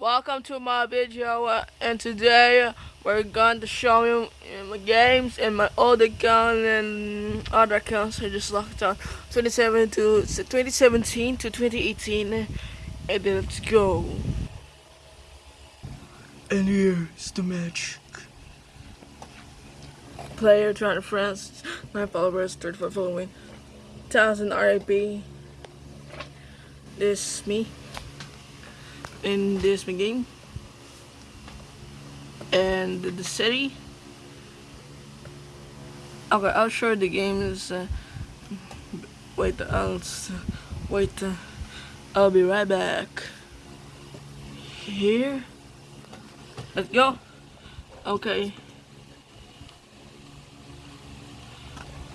Welcome to my video uh, and today we're going to show you uh, my games and my old account and other accounts I just locked on 27 to 2017 to 2018 and then let's go. And here's the match. Player 200 friends, 9 followers, 35 following, 1000 RIP. This me in this game. And the city. Okay I'll show the games uh, wait I'll wait uh, I'll be right back. Here. Let's go. Okay.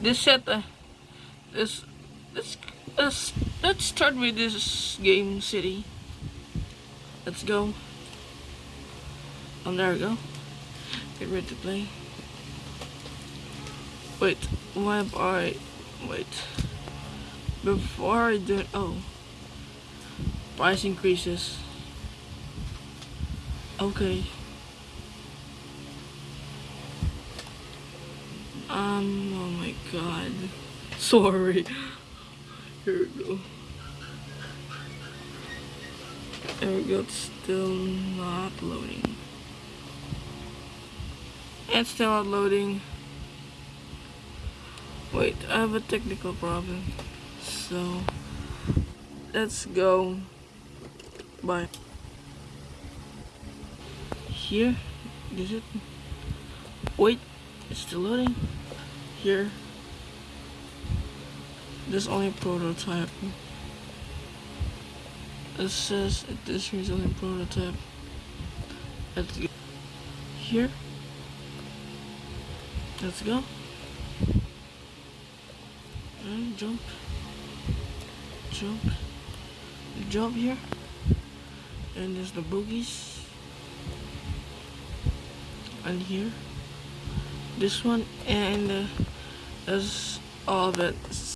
This set uh, this this let's let's start with this game city Let's go. Oh, there we go. Get ready to play. Wait, why am I... Wait. Before I do... Oh. Price increases. Okay. Um, oh my god. Sorry. Here we go. There we go, it's still not loading. It's still not loading. Wait, I have a technical problem. So, let's go. Bye. Here, is it? Wait, it's still loading. Here. This only prototype. It says this is only prototype. Go. Here. Let's go. And jump. Jump. Jump here. And there's the boogies. And here. This one and uh, that's all it.